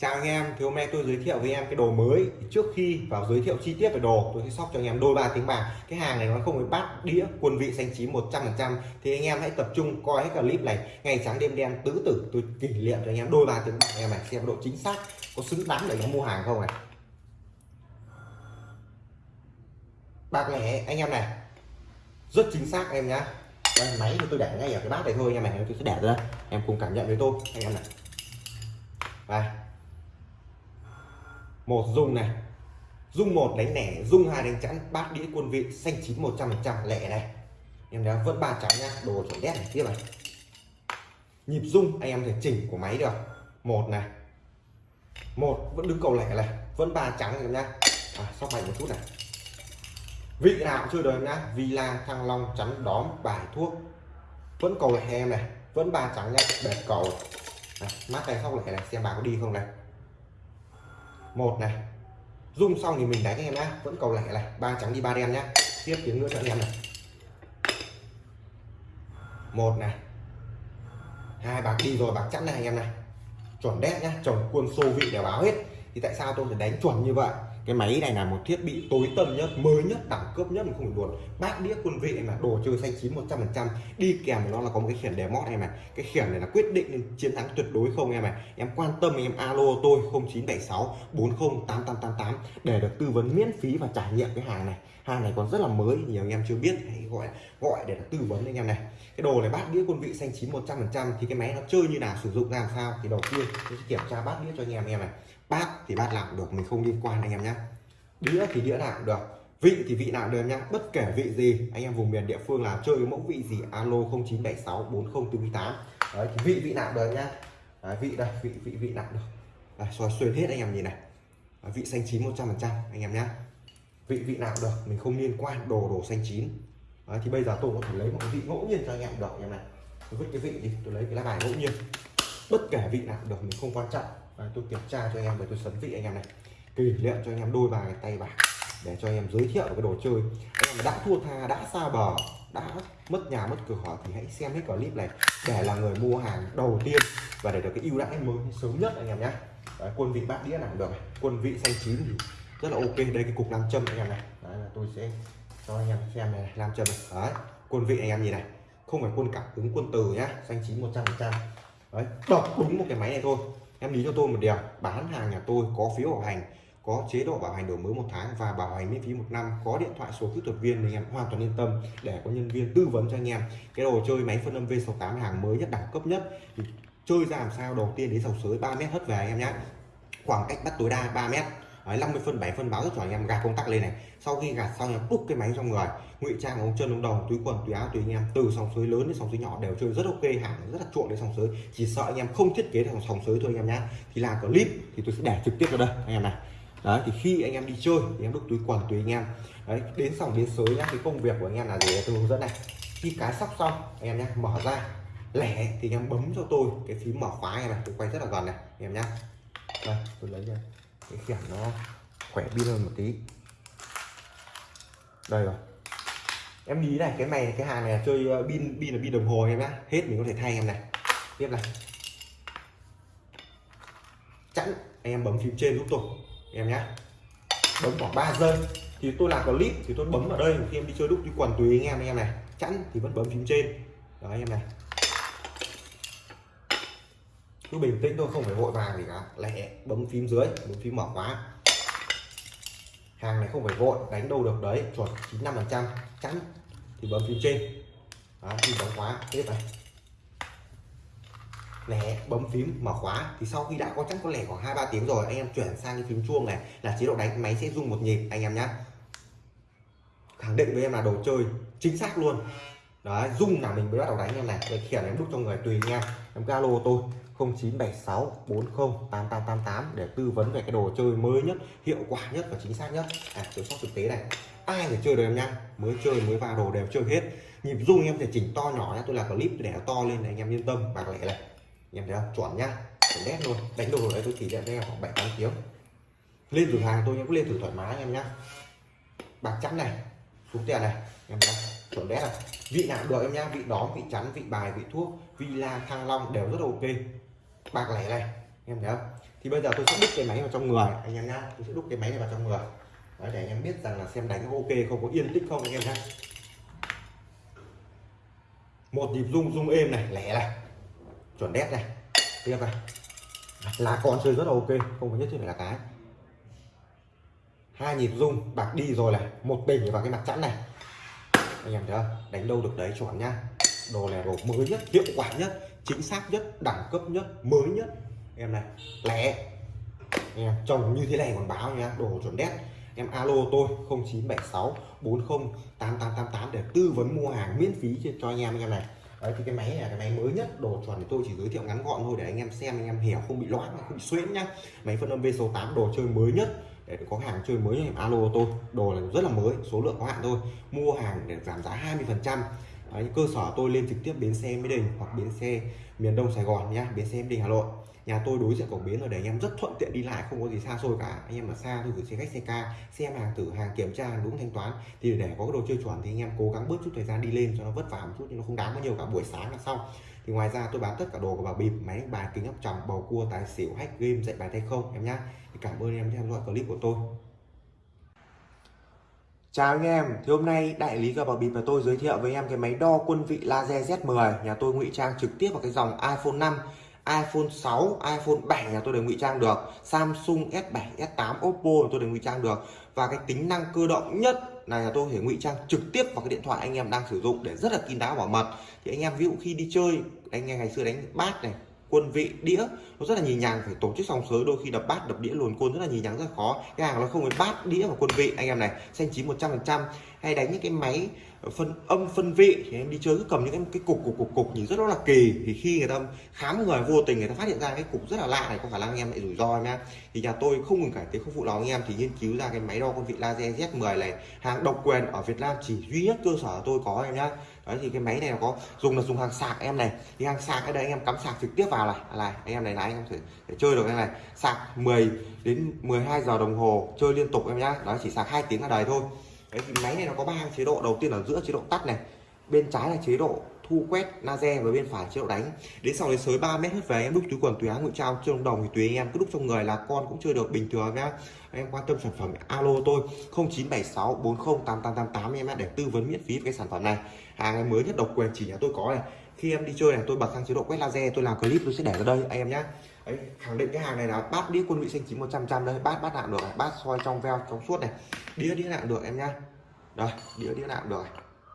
Chào anh em, thì hôm nay tôi giới thiệu với em cái đồ mới. Trước khi vào giới thiệu chi tiết về đồ Tôi sẽ sóc cho anh em đôi ba tiếng bạc. Cái hàng này nó không phải bát đĩa quân vị xanh chín 100% Thì anh em hãy tập trung coi hết clip này. Ngày sáng đêm đen tứ tử. Tôi kỷ niệm cho anh em đôi ba tiếng bạc. Em này Xem độ chính xác có xứng đáng để nó mua hàng không này. Bạc lẻ anh em này Rất chính xác em nhá. Đây, máy thì tôi để ngay ở cái bát này thôi anh em này tôi sẽ để ra. Em cùng cảm nhận với tôi anh em này. Đây một dung này. Dung một đánh lẻ dung hai đánh chẵn bát đĩa quân vị xanh chín một trăm phần trăm lẻ này. Em đã vẫn ba trắng nhá đồ chuẩn đét này tiếp này nhịp dung anh em thể chỉnh của máy được. Một này. Một vẫn đứng cầu lẻ này. Vẫn ba trắng em nhá. À, sóc mạnh một chút này. Vị nào cũng chưa đời nhá. Villa thăng long chắn đóm bài thuốc. Vẫn cầu lẻ em này. Vẫn ba trắng nhá bẹt cầu. Này, mắt tay sóc lẻ này xem bà có đi không này một này. Rung xong thì mình đánh em nhá. Vẫn cầu lẻ này. Ba trắng đi ba đen nhá. Tiếp tiếng nữa cho anh em này. Một này. Hai, bạc đi rồi, bạc chẵn này anh em này. Chuẩn đét nhá. Chồng quân xô vị để báo hết. Thì tại sao tôi phải đánh chuẩn như vậy? Cái máy này là một thiết bị tối tân nhất, mới nhất, đẳng cấp nhất mà không phải buồn. Bát đĩa quân vị là đồ chơi xanh chín 100 phần trăm. Đi kèm với nó là có một cái khiển đề mót em này. Cái khiển này là quyết định chiến thắng tuyệt đối không em này em quan tâm em alo tôi 0976 408888 để được tư vấn miễn phí và trải nghiệm cái hàng này. Hàng này còn rất là mới, nhiều anh em chưa biết, hãy gọi gọi để tư vấn anh em này. Cái đồ này bát đĩa quân vị xanh chín 100 phần trăm thì cái máy nó chơi như nào, sử dụng làm sao? Thì đầu tiên tôi sẽ kiểm tra bát đĩa cho anh em em này bát thì bát làm được mình không liên quan anh em nhé. Đĩa thì đĩa làm được vị thì vị nào được nhá bất kể vị gì anh em vùng miền địa phương là chơi cái mẫu vị gì alo 0976 4048 đấy thì vị vị nào được nhá đấy, vị đây vị vị vị nào được. Đấy, xoay xuyên hết anh em nhìn này. Đấy, vị xanh chín 100 phần trăm anh em nhá vị vị nào được mình không liên quan đồ đồ xanh chín. Đấy, thì bây giờ tôi có thể lấy một cái vị ngẫu nhiên cho anh em được anh em này. Tôi vứt cái vị đi tôi lấy cái lá bài ngẫu nhiên. Bất kể vị nào được mình không quan trọng và tôi kiểm tra cho anh em và tôi sấn vị anh em này. Kỷ niệm cho anh em đôi bài tay bạc để cho anh em giới thiệu cái đồ chơi. Anh em đã thua tha đã xa bờ đã mất nhà mất cửa thì hãy xem hết clip này để là người mua hàng đầu tiên và để được cái ưu đãi mới sớm nhất anh em nhé. Đấy, quân vị bát đĩa nào được quân vị xanh chín thì rất là ok. Đây cái cục nam châm anh em này. Đấy, là tôi sẽ cho anh em xem này nam châm này. Đấy, quân vị anh em nhìn này. Không phải quân cảm ứng quân từ nhá. Xanh chín một trăm phần trăm. Đấy đọc đúng một cái máy này thôi em lý cho tôi một điều, bán hàng nhà tôi có phiếu bảo hành, có chế độ bảo hành đổi mới một tháng và bảo hành miễn phí một năm, có điện thoại số kỹ thuật viên thì em hoàn toàn yên tâm để có nhân viên tư vấn cho anh em. Cái đồ chơi máy phân âm V68 hàng mới nhất, đẳng cấp nhất. Thì chơi ra làm sao, đầu tiên đến sòng sới 3 mét hất về anh em nhé khoảng cách bắt tối đa 3 mét. Đấy, 50 phân 7 phân báo rất cho anh em gạt công tắc lên này sau khi gạt xong em đúc cái máy trong người ngụy trang ống chân ống đầu túi quần túi áo túi anh em từ sòng sới lớn đến sòng sới nhỏ đều chơi rất ok hàng rất là chuộng đến sòng sới chỉ sợ anh em không thiết kế được sòng sới thôi anh em nhá thì làm clip thì tôi sẽ để trực tiếp vào đây anh em này đấy thì khi anh em đi chơi thì em đúc túi quần túi anh em đấy đến sòng đến sới nhá cái công việc của anh em là gì tôi hướng dẫn này khi cái sóc xong anh em nhá mở ra lẻ thì anh em bấm cho tôi cái phím mở khóa này, này tôi quay rất là gần này anh em nhá đây tôi lấy ra cái khiển nó khỏe pin hơn một tí. Đây rồi. Em lý này, cái này, cái hàng này là chơi ờ, pin pin là pin đồng hồ em nhá. Hết mình có thể thay em này. Tiếp này. Chẵn. Anh em bấm phím trên giúp tôi, em nhá. Bấm khoảng 3 giây. Thì tôi làm clip thì tôi bấm ở đây. Khi em đi chơi đúc đi quần tùy anh em anh em này. Chẵn thì vẫn bấm phím trên. Đó, anh em này cứ bình tĩnh thôi không phải vội vàng gì cả. Lẹ bấm phím dưới bấm phím mở khóa. Hàng này không phải vội đánh đâu được đấy chuẩn 95 phần trăm chắn thì bấm phím trên. Đó, phím bấm khóa tiếp này. Lẻ bấm phím mở khóa. Thì sau khi đã có chắc có lẻ khoảng hai ba tiếng rồi anh em chuyển sang cái phím chuông này là chế độ đánh máy sẽ rung một nhịp anh em nhé khẳng định với em là đồ chơi chính xác luôn đấy, rung là mình mới bắt đầu đánh em này. Cái khiển em đúc cho người tùy nha. Em em alo tôi 0976 408888 để tư vấn về cái đồ chơi mới nhất, hiệu quả nhất và chính xác nhất. À tôi sóc thực tế này. Ai phải chơi được em nha? Mới chơi, mới vào, đồ đều chơi hết. Nhịp rung em thể chỉnh to nhỏ nha tôi là clip để nó to lên này anh em yên tâm. Bạc lẻ này anh em thấy không? Chuẩn nhá chuẩn đét luôn. Đánh đồ đấy tôi chỉ cho em khoảng bảy tám tiếng. Lên thử hàng tôi em cũng lên thử thoải mái anh em nhá. Bạc trắng này. Xuống tiền này. Em thấy chuẩn đét này vị nào được em nhá vị đó vị chắn vị bài vị thuốc vị la thăng long đều rất ok. Bạc lẻ này em thấy không? Thì bây giờ tôi sẽ đúc cái máy vào trong người anh em nhá. Tôi sẽ đúc cái máy này vào trong người. Đấy, để em biết rằng là xem đánh có ok không có yên tĩnh không anh em nhá. Một nhịp rung rung êm này lẻ này. Chuẩn đét này. Tiếp này. Lá con chơi rất là ok không có nhất thiết phải là cái. Hai nhịp rung bạc đi rồi này. Một bình vào cái mặt chẵn này anh em thấy không? Đánh đâu được đấy chuẩn nhá đồ này đồ mới nhất, hiệu quả nhất, chính xác nhất, đẳng cấp nhất, mới nhất. Em này, lẻ. Em trồng như thế này còn báo nhá đồ chuẩn đét. Em alo tôi 0976 40 8888 để tư vấn mua hàng miễn phí cho anh em anh em này. Đấy, thì cái máy này là cái máy mới nhất, đồ chuẩn thì tôi chỉ giới thiệu ngắn gọn thôi để anh em xem, anh em hiểu, không bị loãng, không bị xuyễn nhá. Máy phân âm V số 8 đồ chơi mới nhất để có hàng chơi mới em alo tôi, đồ là rất là mới, số lượng có hạn thôi. Mua hàng để giảm giá 20 phần trăm. Cơ sở tôi lên trực tiếp bến xe Mỹ Đình hoặc bến xe miền Đông Sài Gòn nhá, bến xe Mỹ Đình Hà Nội. Nhà tôi đối diện cổng bến rồi để anh em rất thuận tiện đi lại, không có gì xa xôi cả. Anh em ở xa tôi gửi xe khách, xe ca, xem hàng thử, hàng kiểm tra, hàng đúng, thanh toán. Thì để có cái đồ chơi chuẩn thì anh em cố gắng bớt chút thời gian đi lên cho nó vất vả một chút nhưng nó không đáng bao nhiêu cả, buổi sáng là xong thì ngoài ra tôi bán tất cả đồ của bảo bịp máy bài kính áp tròng bầu cua tài xỉu hack game dạy bài tay không em nhá. Thì cảm ơn em theo dõi clip của tôi. Chào anh em, thì hôm nay đại lý cờ bạc bịp và tôi giới thiệu với em cái máy đo quân vị laser Z10 nhà tôi ngụy trang trực tiếp vào cái dòng iPhone 5 iPhone 6, iPhone 7 nhà tôi đều ngụy trang được. Samsung S7, S8, Oppo tôi đều ngụy trang được. Và cái tính năng cơ động nhất này là tôi thể ngụy trang trực tiếp vào cái điện thoại anh em đang sử dụng để rất là kín đáo bảo mật. Thì anh em ví dụ khi đi chơi, anh em ngày xưa đánh bát này quân vị đĩa. Nó rất là nhì nhàng phải tổ chức xong sới đôi khi đập bát đập đĩa luồn côn rất là nhì nhàng rất là khó. Cái hàng nó không phải bát đĩa và quân vị. Anh em này xanh chín 100 phần trăm. Hay đánh những cái máy phân âm phân vị thì em đi chơi cứ cầm những cái, cái cục cục cục cục nhìn rất là kỳ. Thì khi người ta khám người vô tình người ta phát hiện ra cái cục rất là lạ này có khả năng anh em lại rủi ro nha nhá. Thì nhà tôi không ngừng cải tiến không phụ lòng anh em thì nghiên cứu ra cái máy đo quân vị laser Z10 này. Hàng độc quyền ở Việt Nam chỉ duy nhất cơ sở tôi có em nhá đấy thì cái máy này nó có dùng là dùng hàng sạc em này. Thì hàng sạc ở đây anh em cắm sạc trực tiếp vào này. À, này anh em này là anh em thể, thể chơi được cái này. Sạc 10 đến 12 giờ đồng hồ chơi liên tục em nhá. Đó chỉ sạc hai tiếng là đời thôi. Đấy thì máy này nó có ba chế độ. Đầu tiên là giữa chế độ tắt này bên trái là chế độ thu quét laser và bên phải chế độ đánh. Đến sau đến sới 3 mét hết về em đúc túi quần túi áo ngụy trao chưa đồng thì tùy anh em. Cứ đúc trong người là con cũng chơi được bình thường nhá. Em quan tâm sản phẩm alo tôi 0976 40 8888 em để tư vấn miễn phí về cái sản phẩm này. Hàng mới nhất độc quyền chỉ nhà tôi có này. Khi em đi chơi này tôi bật sang chế độ quét laser tôi làm clip tôi sẽ để ở đây anh em nhé Đấy, khẳng định cái hàng này là bát đĩa quân vị xanh chín 100 trăm đây bát bát nạm được này bát soi trong veo trong suốt này. Đĩa đĩa nạm được em nhá. Đây đĩa đĩa nạm được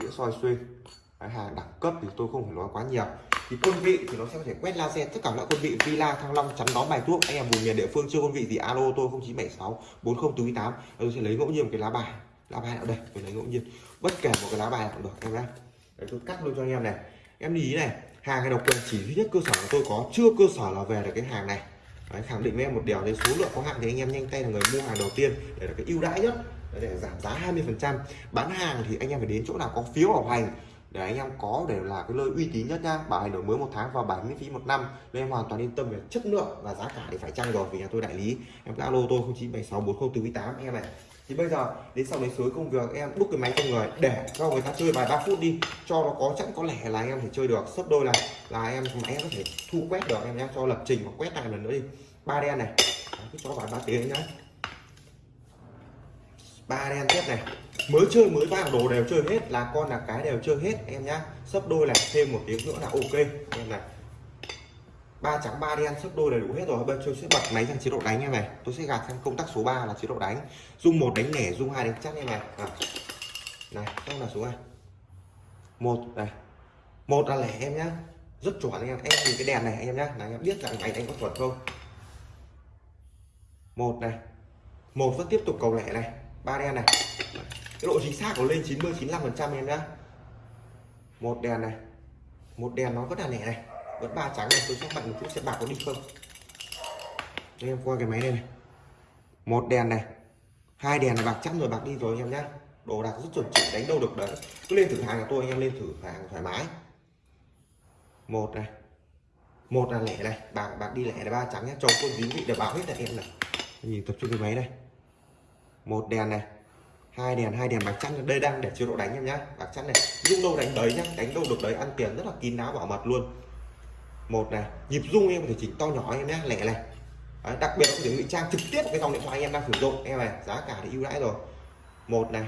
đĩa soi xuyên hàng đẳng cấp thì tôi không phải nói quá nhiều. Thì quân vị thì nó sẽ có thể quét laser tất cả loại quân vị villa thăng long chắn đón bài thuốc. Anh em vùng miền địa phương chưa quân vị thì alo tôi 0976 4048 tôi sẽ lấy ngẫu nhiên một cái lá bài. Lá bài ở đây? Tôi lấy ngẫu nhiên. Bất kể một cái lá bài nào được em nhé đấy tôi cắt luôn cho anh em này. Em ý này hàng này độc quyền chỉ duy nhất cơ sở của tôi có chưa cơ sở là về được cái hàng này. Đấy, khẳng định với em một điều đấy số lượng có hạn thì anh em nhanh tay là người mua hàng đầu tiên để là cái ưu đãi nhất để giảm giá 20 phần trăm. Bán hàng thì anh em phải đến chỗ nào có phiếu bảo hành để anh em có để là cái nơi uy tín nhất nha. Bảo hành đổi mới một tháng và bảo miễn phí một năm. Nên em hoàn toàn yên tâm về chất lượng và giá cả thì phải chăng rồi vì nhà tôi đại lý. Em alo tôi 0976 4048 em này thì bây giờ, đến sau đấy suối công việc, em đúc cái máy cho người. Để cho người ta chơi vài ba phút đi. Cho nó có chẵn có lẻ là em thể chơi được. Sấp đôi này là em máy có thể thu quét được. Em nhé cho lập trình và quét lại lần nữa đi. Ba đen này. Cứ cho vài ba tiếng nhá. Ba đen tiếp này mới chơi, mới vào, đồ đều chơi hết, là con, là cái đều chơi hết, em nhá. Sấp đôi này thêm một tiếng nữa là ok. Em này. Ba trắng, ba đen, sấp đôi đầy đủ hết rồi. Bây giờ tôi sẽ bật máy sang chế độ đánh em này. Tôi sẽ gạt sang công tắc số 3 là chế độ đánh. Dung một đánh lẻ, dung hai đánh chắc em này. À. này, xong là số này một này. Một là lẻ em nhá. Rất chuẩn anh em. Em nhìn cái đèn này anh em nhá. Là anh em biết rằng máy đánh có chuẩn không? Một này. Một vẫn tiếp tục cầu lẻ này. Ba đen này cái độ chính xác của lên 90 95 phần trăm em nhá. Một đèn này. Một đèn nó vẫn là lẻ này. Vẫn ba trắng này tôi sẽ bật một chút xem bạc có đi không. Đây em qua cái máy này, này. Một đèn này. Hai đèn là bạc chắc rồi bạc đi rồi anh em nhá. Đồ đạc rất chuẩn chỉ đánh đâu được đấy. Cứ lên thử hàng của tôi anh em lên thử hàng thoải mái. Một này. Một là lẻ này. Bạc bạc đi lẻ là ba trắng nhá. Chồng tôi dính vị để báo hết là em này. Nhìn tập trung cái máy này. Một đèn này hai đèn hai đèn bạc trắng đây đang để chế độ đánh em nhá. Bạc trắng này rung đâu đánh đấy nhá. Đánh đâu được đấy ăn tiền rất là kín đáo bảo mật luôn. Một này nhịp rung em có thể chỉnh to nhỏ em nhé lẻ này Đấy, đặc biệt là có thể ngụy trang trực tiếp cái dòng điện thoại anh em đang sử dụng. Em này giá cả thì ưu đãi rồi. Một này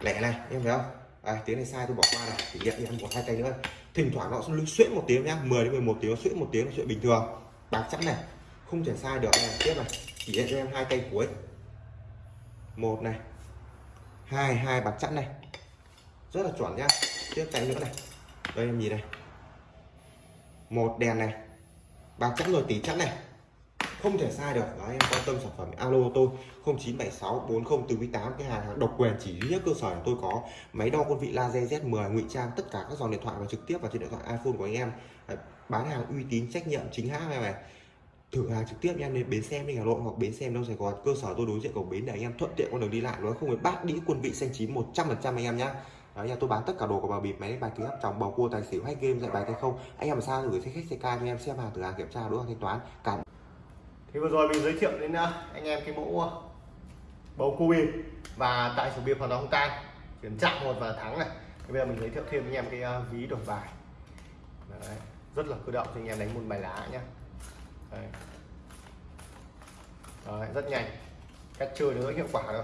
lẻ này em thấy không? À, tiếng này sai tôi bỏ qua này chỉ nhận em bỏ hai cây nữa. Thỉnh thoảng nó sẽ xuyễn một tiếng nhá 10 đến 11 tiếng xuyễn một tiếng là chuyện bình thường. Bạc trắng này không thể sai được này tiếp này chỉ nhận cho em hai cây cuối một này. Hai hai bạc chẵn này. Rất là chuẩn nhá. Tiếp cạnh nữa này. Đây, em nhìn này. Một đèn này. Bạc chẵn rồi tỷ chẵn này. Không thể sai được. Đó em quan tâm sản phẩm alo tôi 0976 40 từ 8 cái hàng độc quyền chỉ duy nhất cơ sở là tôi có máy đo quân vị laser Z10 ngụy trang tất cả các dòng điện thoại và trực tiếp vào trên điện thoại iPhone của anh em. Bán hàng uy tín, trách nhiệm chính hãng này này thử hàng trực tiếp em đến bến xe đi Hà Nội hoặc bến xe đâu Sài Gòn cơ sở tôi đối diện cổng bến để anh em thuận tiện con đường đi lại nó không phải bát đĩa quân vị xanh chín 100 phần trăm anh em nhá. Đấy, nhà tôi bán tất cả đồ của bà bịp máy bài kính áp tròng bầu cua tài xỉu hay game dạy bài tay không anh em mà sao gửi xe khách xe ca cho em xem hàng thử hàng kiểm tra đối hàng thanh toán cảm Thì vừa rồi mình giới thiệu đến à, anh em cái mẫu à, bầu cua bịp và tại số bịp hoàn toàn không tan chuyển chạm một và thắng này. Thì bây giờ mình giới thiệu thêm anh em cái à, ví đổi bài. Đấy, rất là cơ động cho anh em đánh môn bài lá nhá. Đấy. Đấy, rất nhanh. Cách chơi nó rất hiệu quả rồi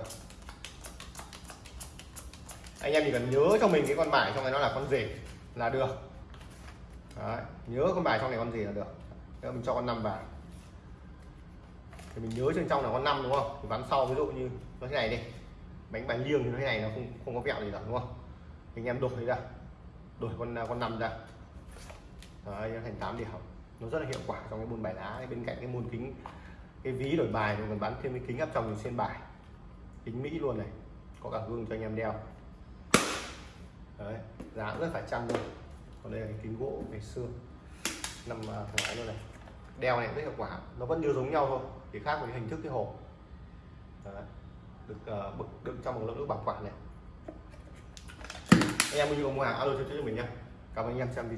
anh em chỉ cần nhớ cho mình cái con bài trong này nó là con gì là được. Đấy, nhớ con bài trong này con gì là được. Nếu mình cho con năm vào. Thì mình nhớ trên trong là con năm đúng không? Thì ván sau ví dụ như nó thế này đi. Bánh bài liêng thì nó thế này nó không không có vẹo gì cả đúng không? Anh em đổi ra. Đổi con à, con năm ra. Đấy, thành 8 điểm nó rất là hiệu quả trong cái môn bài lá. Bên cạnh cái môn kính cái ví đổi bài mình còn bán thêm cái kính áp tròng xuyên bài. Kính mỹ luôn này có cả gương cho anh em đeo. Đấy giá rất phải chăng luôn còn đây là cái kính gỗ ngày xưa nằm à, thoải mái luôn này. Đeo này rất hiệu quả nó vẫn như giống nhau thôi chỉ khác với hình thức cái hộp. Đấy. được uh, bực đựng trong một lớp nước bảo quản này. Anh em mua hàng alo cho chúng mình nha cảm ơn anh em xem video.